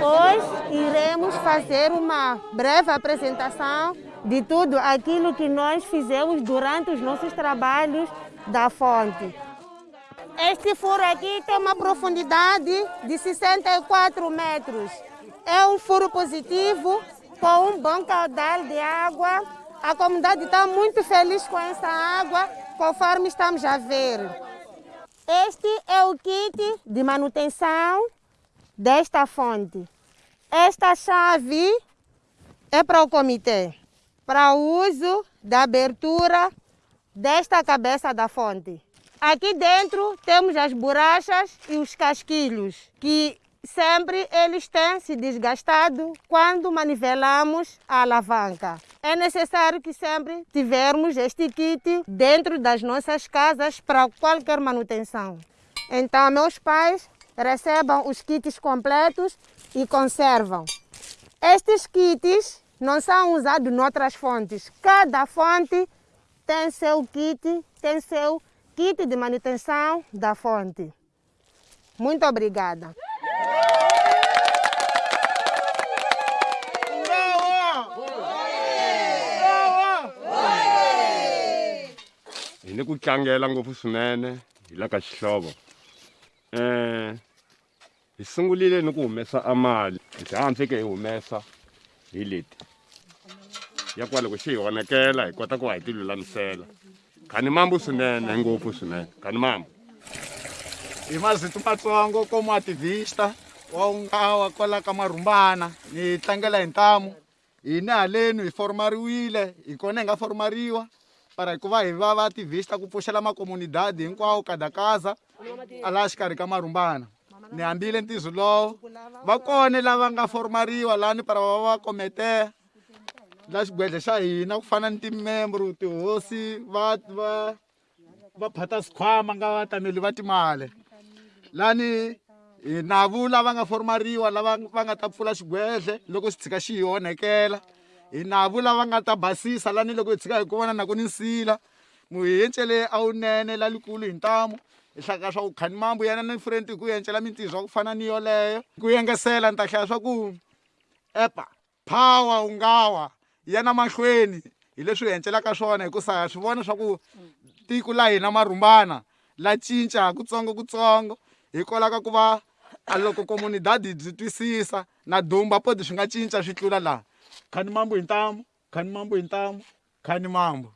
Hoje iremos fazer uma breve apresentação de tudo aquilo que nós fizemos durante os nossos trabalhos da fonte. Este furo aqui tem uma profundidade de 64 metros. É um furo positivo, com um bom caudal de água. A comunidade está muito feliz com essa água, conforme estamos a ver. Este é o kit de manutenção desta fonte. Esta chave é para o comitê, para o uso da abertura desta cabeça da fonte. Aqui dentro temos as borrachas e os casquilhos, que sempre eles têm se desgastado quando manivelamos a alavanca. É necessário que sempre tivermos este kit dentro das nossas casas para qualquer manutenção. Então, meus pais recebam os kits completos e conservam. Estes kits não são usados em outras fontes. Cada fonte tem seu kit, tem seu kit de manutenção da fonte. Muito obrigada. Hi ni ku tlangela ngopfu swinene hi la ka xihlovo um hi sungulile ni ku humesa a mali hi fike hi humesa hi leti ya kwa loko xi hi onekela hi kota ku va hi ti lulamisela khani mambu swinene ngopfu swinene khani mambu. Hi mazito matsongo como ativista wa ungawa kwala ka Marumbana ni tlangela hi ntamu hina haleni hi formariwile hi kona hi nga formariwa para hi ku va hi va va ativista ku pfuxela makomunidadi hinkwawo kadakaza a laha xikarhi ka marhumbana ni hambile ntizo lowo va kone lava nga formariwa lani para va va kometeya la xigwedle xa hina ku fana ni timembro tihosi va va va phata sikhwama nga vatameli va timali lani hi navu lava nga formariwa lava va nga ta pfula xigwedle loko xi tshika xi hi onhekela hi navu lava nga ta basisa lani loko hi tshika hi ku vona na ku ni nsila. Muyencele a wu nene lalikulu hi ntamu hi hlaka swa ku khani mambu yena ni frenti ku yencela mintirho ku fana ni yoleyo. Ku yengesela ni ta hlaya swa ku epa power u nga wa yana mahlweni hi leswi hi hencelaka swona hikusa swi vona swa ku tiko la hina marhumbana la cinca kutsongo kutsongo. Hikwalaho ka ku va loko komunidadi byi twisisa na dumba poti swi nga cinca swi tlula laha khani mambu hi ntamu khani mambu hi ntamu khani mambu.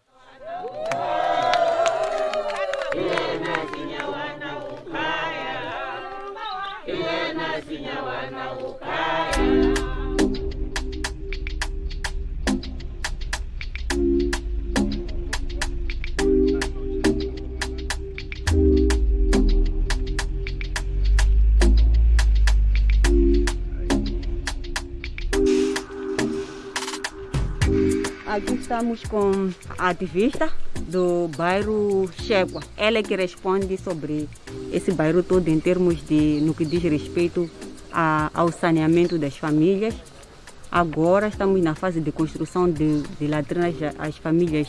Aqui estamos com a ativista do bairro Chequa. Ela é que responde sobre esse bairro todo em termos de no que diz respeito a, ao saneamento das famílias. Agora estamos na fase de construção de, de latrinas às famílias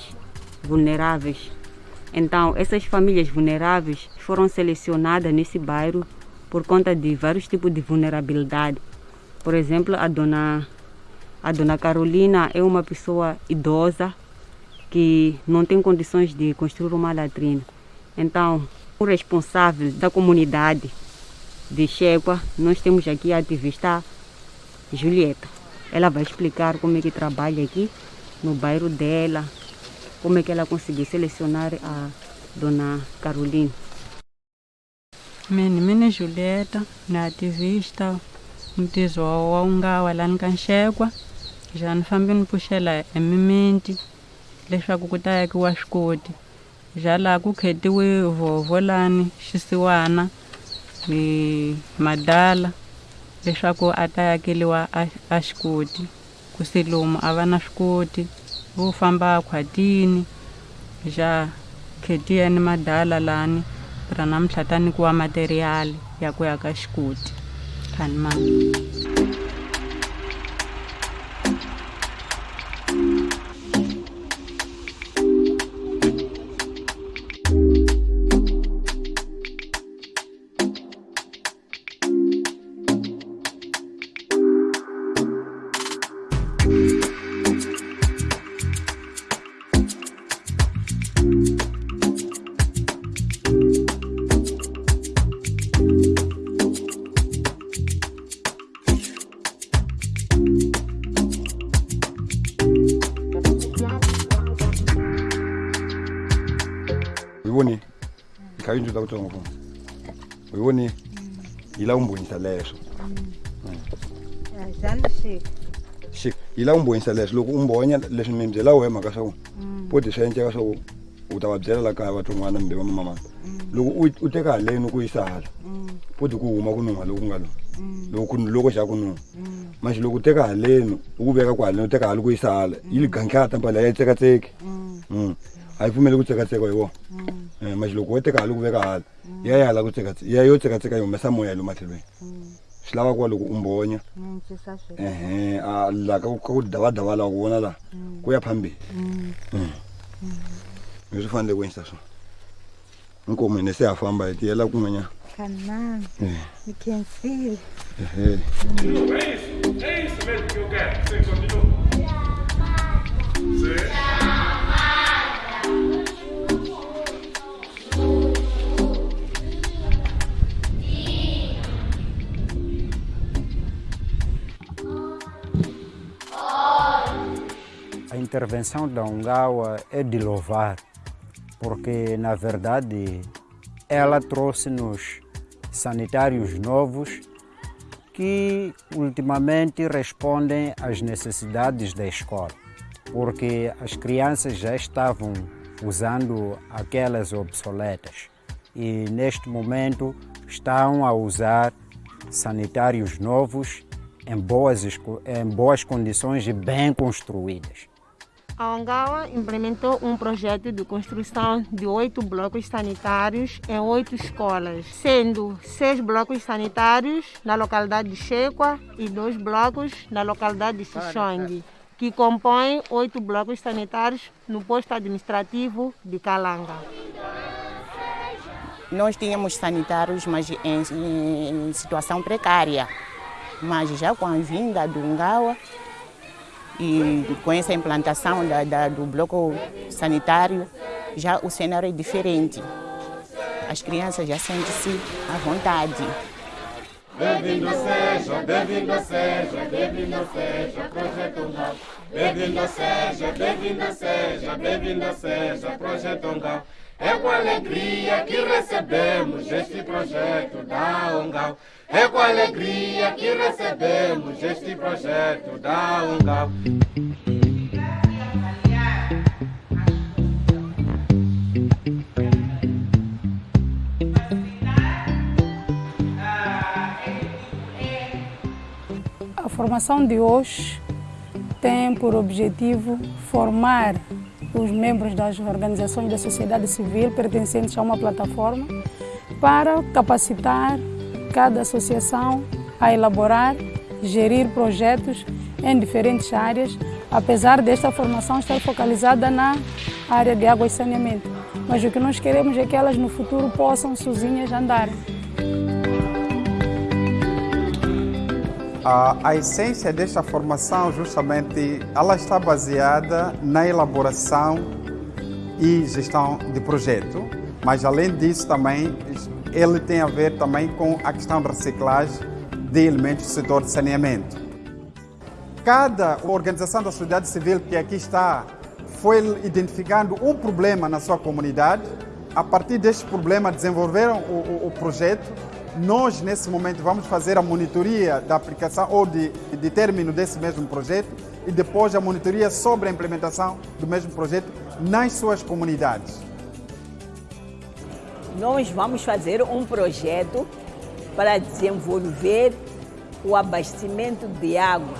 vulneráveis. Então, essas famílias vulneráveis foram selecionadas nesse bairro por conta de vários tipos de vulnerabilidade. Por exemplo, a dona a dona Carolina é uma pessoa idosa que não tem condições de construir uma latrina. Então, o responsável da comunidade de Chegua, nós temos aqui a ativista Julieta. Ela vai explicar como é que trabalha aqui no bairro dela, como é que ela conseguiu selecionar a dona Carolina. Mini mini Julieta, na ativista mtizo wa ungawa lani ka Ja ni fambi ni pfuxela hi mimiti leswaku ku ta yakiwa swikoti ja laha ku khetiwe vhovho lani xisiwana hi madala leswaku a ta yakeliwa a, xikoti. Ku se lomu a va na swikoti vo famba khwatini ja khetiya ni madala lani ra namuntlha ta nikiwa materiyali ya ku ya ka xikoti. Khani into lakutsho ngofuna uyiboni? Yila umbonisa chega. xik yila umbonisa leswo loko u mbonya leswi mi byela wehe mhaka swa ku poti swi endleka swa ku u ta va byela la kaya va tin'wana mbe va mamamana loko u teka haleni ku yisa hala poti ku huma ku nuha loku ku nga lo loko ku loko xa ku nuha manje loko u teka haleni u ku veka ku haleni u teka hali ku yisa hala yi ganhlata mpala ya yi tsekatseki Mm. a yi pfumeli ku tsekatseka hi wona Eh, manje loko wo teka hali ku veka hala ya yi hala ku tsekatseka ya yo tsekatseka yi humesa moya lo matlhelweni swi lava kuva loko u mbonya ehe a la ka ku- davadava laha ku vona laha ku ya phambili Mm. leswi fanele ku endlisa swona inkomo hine se ya famba hi tiyela kun'wanyana Eh, you can feel. ehe A intervenção da Ungawa é de louvar, porque na verdade ela trouxe-nos sanitários novos que ultimamente respondem às necessidades da escola, porque as crianças já estavam usando aquelas obsoletas e neste momento estão a usar sanitários novos em boas, em boas condições e bem construídas. A Ongawa implementou um projeto de construção de oito blocos sanitários em oito escolas, sendo seis blocos sanitários na localidade de Chequa e dois blocos na localidade de Xixong, que compõem oito blocos sanitários no posto administrativo de Calanga. Nós tínhamos sanitários, mas em, em situação precária. Mas já com a vinda do Ngawa e com essa implantação da, da- do bloco sanitário, já o cenário é diferente. As crianças já sentem-se à vontade. Bem-vindo seja, bem-vindo seja, bem-vindo seja, Projeto. Bem-vindo seja, bem-vindo seja, bem-vindo seja, Projeto. É com alegria que recebemos este projeto da Ungal. É com alegria que recebemos este projeto da Ungal. A formação de hoje tem por objetivo formar os membros das organizações da sociedade civil pertencentes a uma plataforma para capacitar cada associação a elaborar, gerir projetos em diferentes áreas, apesar desta formação estar focalizada na área de água e saneamento. Mas o que nós queremos é que elas no futuro possam sozinhas andar. A, a essência desta formação, justamente, ela está baseada na elaboração e gestão de projeto, mas além disso também ele tem a ver também com a questão da reciclagem de elementos do setor de saneamento. Cada organização da sociedade civil que aqui está foi identificando um problema na sua comunidade. A partir deste problema desenvolveram o, o- o projeto. Nós, nesse momento, vamos fazer a monitoria da aplicação ou de, de término desse mesmo projeto e depois a monitoria sobre a implementação do mesmo projeto nas suas comunidades. Nós vamos fazer um projeto para desenvolver o abastecimento de água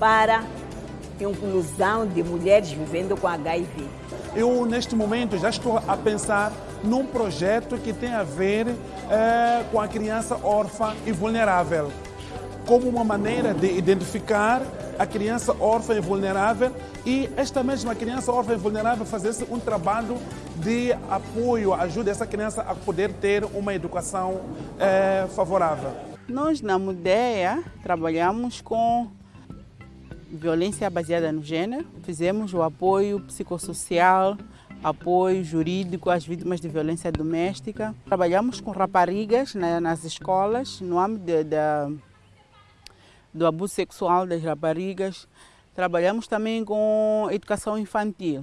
para inclusão de mulheres vivendo com HIV. Eu, neste momento, já estou a pensar num projeto que tem a ver eh, com a criança órfã e vulnerável, como uma maneira de identificar a criança órfã e vulnerável e esta mesma criança órfã e vulnerável fazer um trabalho de apoio, ajuda essa criança a poder ter uma educação eh, favorável. Nós, na Mudeia, trabalhamos com violência baseada no gênero. Fizemos o apoio psicossocial, apoio jurídico às vítimas de violência doméstica. Trabalhamos com raparigas na- nas escolas, no âmbito de- da- do abuso sexual das raparigas. Trabalhamos também com educação infantil.